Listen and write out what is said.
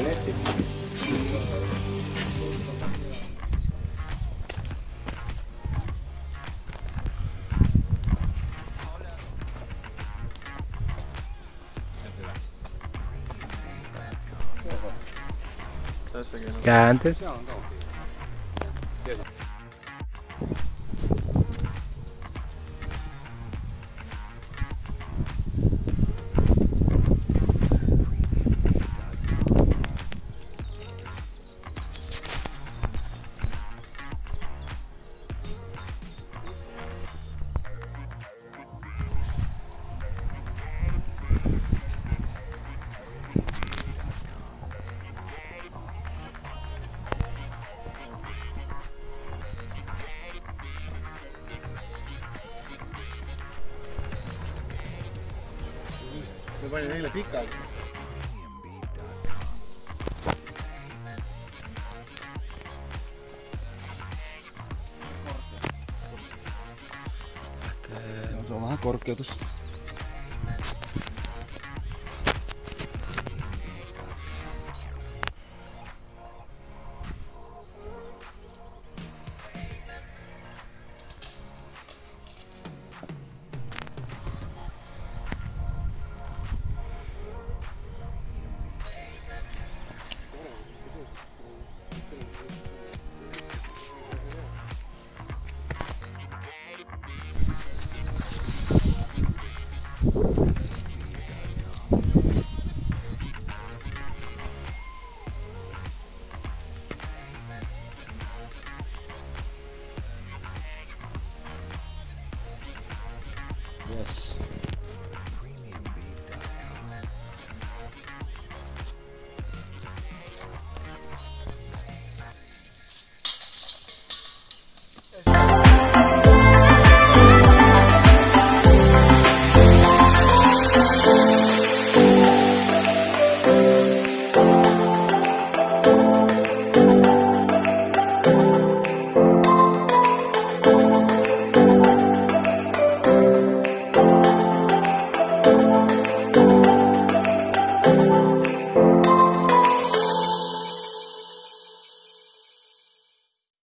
bien este. Antes. Me panin eile pikalt. Se on vähän korkeutus.